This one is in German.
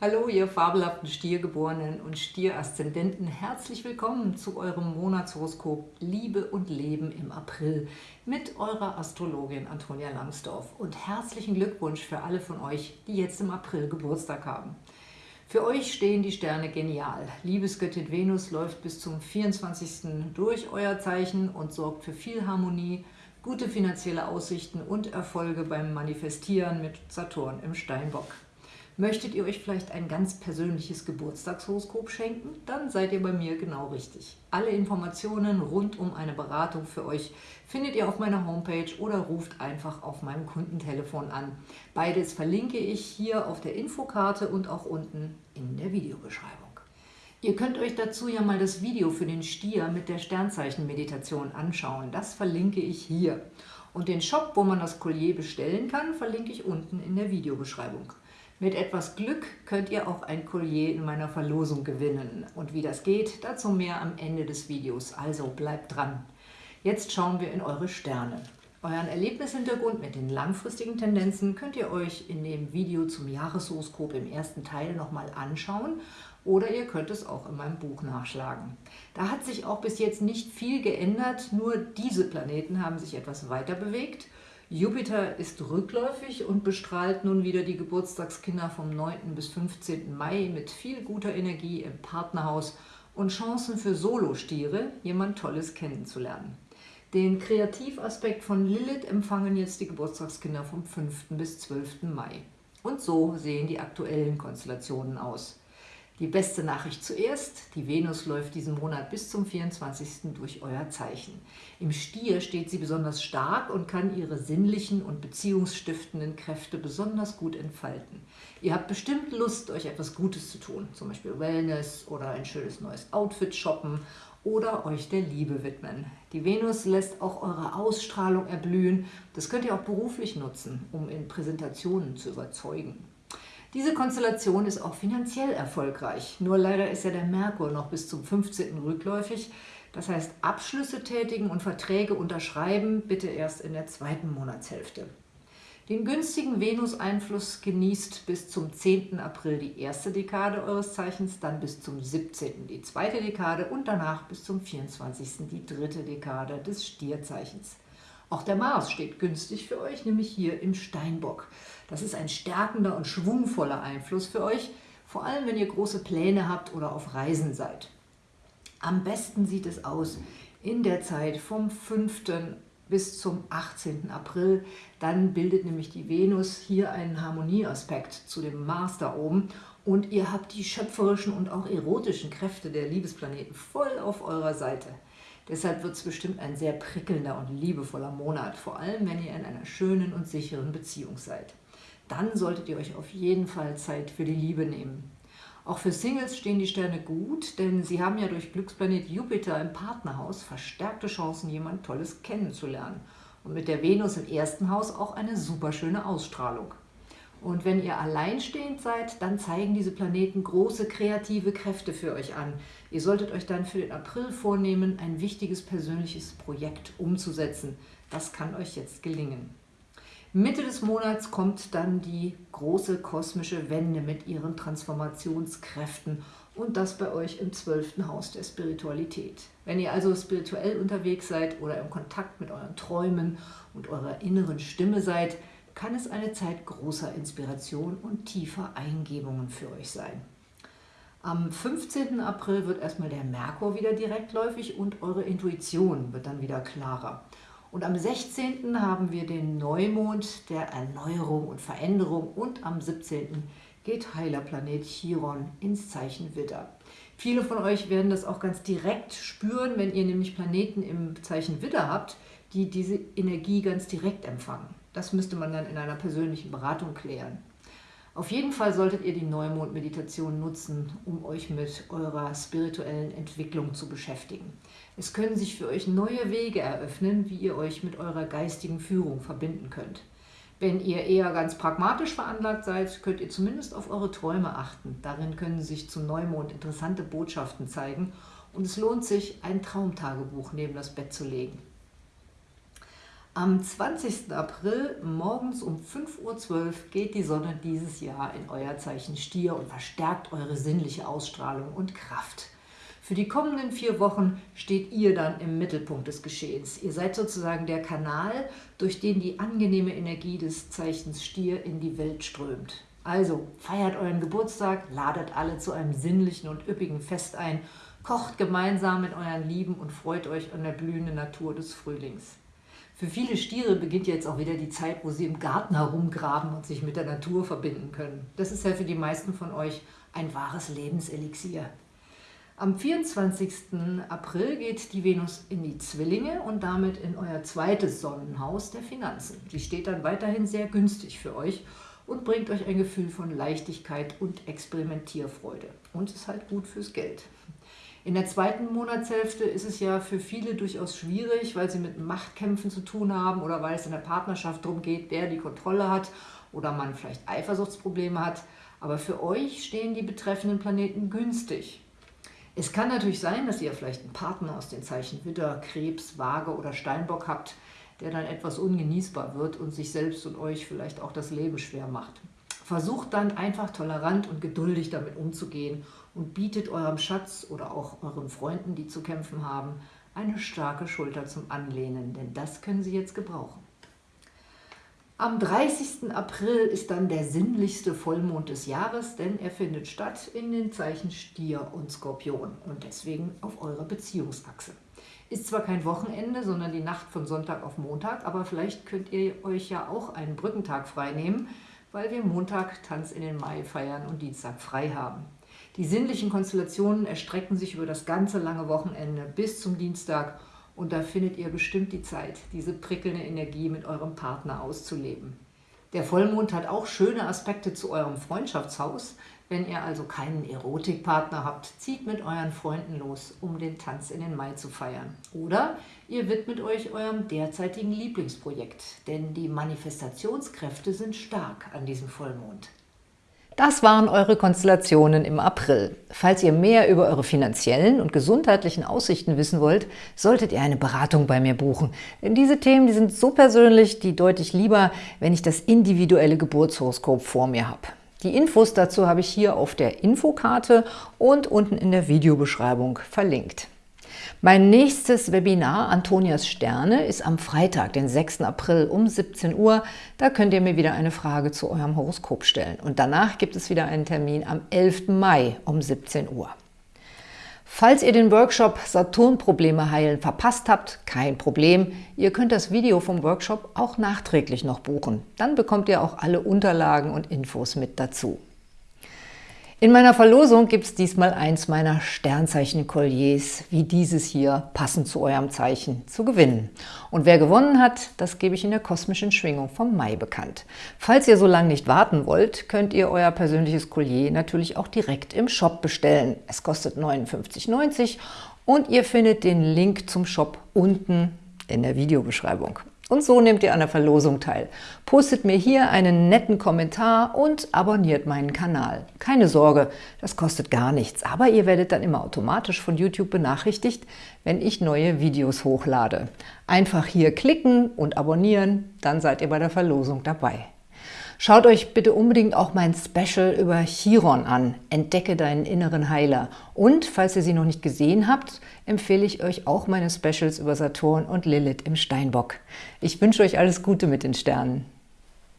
Hallo, ihr fabelhaften Stiergeborenen und Stieraszendenten. Herzlich willkommen zu eurem Monatshoroskop Liebe und Leben im April mit eurer Astrologin Antonia Langsdorf. Und herzlichen Glückwunsch für alle von euch, die jetzt im April Geburtstag haben. Für euch stehen die Sterne genial. Liebesgöttin Venus läuft bis zum 24. durch euer Zeichen und sorgt für viel Harmonie, gute finanzielle Aussichten und Erfolge beim Manifestieren mit Saturn im Steinbock. Möchtet ihr euch vielleicht ein ganz persönliches Geburtstagshoroskop schenken? Dann seid ihr bei mir genau richtig. Alle Informationen rund um eine Beratung für euch findet ihr auf meiner Homepage oder ruft einfach auf meinem Kundentelefon an. Beides verlinke ich hier auf der Infokarte und auch unten in der Videobeschreibung. Ihr könnt euch dazu ja mal das Video für den Stier mit der Sternzeichen-Meditation anschauen. Das verlinke ich hier. Und den Shop, wo man das Collier bestellen kann, verlinke ich unten in der Videobeschreibung. Mit etwas Glück könnt ihr auch ein Collier in meiner Verlosung gewinnen. Und wie das geht, dazu mehr am Ende des Videos. Also bleibt dran. Jetzt schauen wir in eure Sterne. Euren Erlebnishintergrund mit den langfristigen Tendenzen könnt ihr euch in dem Video zum Jahreshoroskop im ersten Teil nochmal anschauen oder ihr könnt es auch in meinem Buch nachschlagen. Da hat sich auch bis jetzt nicht viel geändert, nur diese Planeten haben sich etwas weiter bewegt Jupiter ist rückläufig und bestrahlt nun wieder die Geburtstagskinder vom 9. bis 15. Mai mit viel guter Energie im Partnerhaus und Chancen für Solostiere, jemand Tolles kennenzulernen. Den Kreativaspekt von Lilith empfangen jetzt die Geburtstagskinder vom 5. bis 12. Mai. Und so sehen die aktuellen Konstellationen aus. Die beste Nachricht zuerst, die Venus läuft diesen Monat bis zum 24. durch euer Zeichen. Im Stier steht sie besonders stark und kann ihre sinnlichen und beziehungsstiftenden Kräfte besonders gut entfalten. Ihr habt bestimmt Lust, euch etwas Gutes zu tun, zum Beispiel Wellness oder ein schönes neues Outfit shoppen oder euch der Liebe widmen. Die Venus lässt auch eure Ausstrahlung erblühen. Das könnt ihr auch beruflich nutzen, um in Präsentationen zu überzeugen. Diese Konstellation ist auch finanziell erfolgreich, nur leider ist ja der Merkur noch bis zum 15. rückläufig. Das heißt, Abschlüsse tätigen und Verträge unterschreiben bitte erst in der zweiten Monatshälfte. Den günstigen Venus-Einfluss genießt bis zum 10. April die erste Dekade eures Zeichens, dann bis zum 17. die zweite Dekade und danach bis zum 24. die dritte Dekade des Stierzeichens. Auch der Mars steht günstig für euch, nämlich hier im Steinbock. Das ist ein stärkender und schwungvoller Einfluss für euch, vor allem wenn ihr große Pläne habt oder auf Reisen seid. Am besten sieht es aus in der Zeit vom 5. bis zum 18. April. Dann bildet nämlich die Venus hier einen Harmonieaspekt zu dem Mars da oben und ihr habt die schöpferischen und auch erotischen Kräfte der Liebesplaneten voll auf eurer Seite. Deshalb wird es bestimmt ein sehr prickelnder und liebevoller Monat, vor allem wenn ihr in einer schönen und sicheren Beziehung seid. Dann solltet ihr euch auf jeden Fall Zeit für die Liebe nehmen. Auch für Singles stehen die Sterne gut, denn sie haben ja durch Glücksplanet Jupiter im Partnerhaus verstärkte Chancen, jemand Tolles kennenzulernen. Und mit der Venus im ersten Haus auch eine super schöne Ausstrahlung. Und wenn ihr alleinstehend seid, dann zeigen diese Planeten große kreative Kräfte für euch an. Ihr solltet euch dann für den April vornehmen, ein wichtiges persönliches Projekt umzusetzen. Das kann euch jetzt gelingen. Mitte des Monats kommt dann die große kosmische Wende mit ihren Transformationskräften und das bei euch im zwölften Haus der Spiritualität. Wenn ihr also spirituell unterwegs seid oder im Kontakt mit euren Träumen und eurer inneren Stimme seid, kann es eine Zeit großer Inspiration und tiefer Eingebungen für euch sein. Am 15. April wird erstmal der Merkur wieder direktläufig und eure Intuition wird dann wieder klarer. Und am 16. haben wir den Neumond der Erneuerung und Veränderung und am 17. geht Heilerplanet Chiron ins Zeichen Widder. Viele von euch werden das auch ganz direkt spüren, wenn ihr nämlich Planeten im Zeichen Widder habt, die diese Energie ganz direkt empfangen. Das müsste man dann in einer persönlichen Beratung klären. Auf jeden Fall solltet ihr die Neumond-Meditation nutzen, um euch mit eurer spirituellen Entwicklung zu beschäftigen. Es können sich für euch neue Wege eröffnen, wie ihr euch mit eurer geistigen Führung verbinden könnt. Wenn ihr eher ganz pragmatisch veranlagt seid, könnt ihr zumindest auf eure Träume achten. Darin können sich zum Neumond interessante Botschaften zeigen und es lohnt sich, ein Traumtagebuch neben das Bett zu legen. Am 20. April morgens um 5.12 Uhr geht die Sonne dieses Jahr in euer Zeichen Stier und verstärkt eure sinnliche Ausstrahlung und Kraft. Für die kommenden vier Wochen steht ihr dann im Mittelpunkt des Geschehens. Ihr seid sozusagen der Kanal, durch den die angenehme Energie des Zeichens Stier in die Welt strömt. Also feiert euren Geburtstag, ladet alle zu einem sinnlichen und üppigen Fest ein, kocht gemeinsam mit euren Lieben und freut euch an der blühenden Natur des Frühlings. Für viele Stiere beginnt jetzt auch wieder die Zeit, wo sie im Garten herumgraben und sich mit der Natur verbinden können. Das ist ja für die meisten von euch ein wahres Lebenselixier. Am 24. April geht die Venus in die Zwillinge und damit in euer zweites Sonnenhaus der Finanzen. Sie steht dann weiterhin sehr günstig für euch und bringt euch ein Gefühl von Leichtigkeit und Experimentierfreude. Und ist halt gut fürs Geld. In der zweiten Monatshälfte ist es ja für viele durchaus schwierig, weil sie mit Machtkämpfen zu tun haben oder weil es in der Partnerschaft darum geht, wer die Kontrolle hat oder man vielleicht Eifersuchtsprobleme hat. Aber für euch stehen die betreffenden Planeten günstig. Es kann natürlich sein, dass ihr vielleicht einen Partner aus den Zeichen Widder, Krebs, Waage oder Steinbock habt, der dann etwas ungenießbar wird und sich selbst und euch vielleicht auch das Leben schwer macht. Versucht dann einfach tolerant und geduldig damit umzugehen und bietet eurem Schatz oder auch euren Freunden, die zu kämpfen haben, eine starke Schulter zum Anlehnen, denn das können sie jetzt gebrauchen. Am 30. April ist dann der sinnlichste Vollmond des Jahres, denn er findet statt in den Zeichen Stier und Skorpion und deswegen auf eurer Beziehungsachse. Ist zwar kein Wochenende, sondern die Nacht von Sonntag auf Montag, aber vielleicht könnt ihr euch ja auch einen Brückentag frei nehmen, weil wir Montag Tanz in den Mai feiern und Dienstag frei haben. Die sinnlichen Konstellationen erstrecken sich über das ganze lange Wochenende bis zum Dienstag und da findet ihr bestimmt die Zeit, diese prickelnde Energie mit eurem Partner auszuleben. Der Vollmond hat auch schöne Aspekte zu eurem Freundschaftshaus. Wenn ihr also keinen Erotikpartner habt, zieht mit euren Freunden los, um den Tanz in den Mai zu feiern. Oder ihr widmet euch eurem derzeitigen Lieblingsprojekt, denn die Manifestationskräfte sind stark an diesem Vollmond. Das waren eure Konstellationen im April. Falls ihr mehr über eure finanziellen und gesundheitlichen Aussichten wissen wollt, solltet ihr eine Beratung bei mir buchen. Denn diese Themen die sind so persönlich, die deute ich lieber, wenn ich das individuelle Geburtshoroskop vor mir habe. Die Infos dazu habe ich hier auf der Infokarte und unten in der Videobeschreibung verlinkt. Mein nächstes Webinar Antonias Sterne ist am Freitag, den 6. April um 17 Uhr. Da könnt ihr mir wieder eine Frage zu eurem Horoskop stellen. Und danach gibt es wieder einen Termin am 11. Mai um 17 Uhr. Falls ihr den Workshop Saturn-Probleme heilen verpasst habt, kein Problem. Ihr könnt das Video vom Workshop auch nachträglich noch buchen. Dann bekommt ihr auch alle Unterlagen und Infos mit dazu. In meiner Verlosung gibt es diesmal eins meiner Sternzeichen-Kolliers, wie dieses hier, passend zu eurem Zeichen, zu gewinnen. Und wer gewonnen hat, das gebe ich in der kosmischen Schwingung vom Mai bekannt. Falls ihr so lange nicht warten wollt, könnt ihr euer persönliches Collier natürlich auch direkt im Shop bestellen. Es kostet 59,90 und ihr findet den Link zum Shop unten in der Videobeschreibung. Und so nehmt ihr an der Verlosung teil. Postet mir hier einen netten Kommentar und abonniert meinen Kanal. Keine Sorge, das kostet gar nichts, aber ihr werdet dann immer automatisch von YouTube benachrichtigt, wenn ich neue Videos hochlade. Einfach hier klicken und abonnieren, dann seid ihr bei der Verlosung dabei. Schaut euch bitte unbedingt auch mein Special über Chiron an, Entdecke deinen inneren Heiler. Und falls ihr sie noch nicht gesehen habt, empfehle ich euch auch meine Specials über Saturn und Lilith im Steinbock. Ich wünsche euch alles Gute mit den Sternen.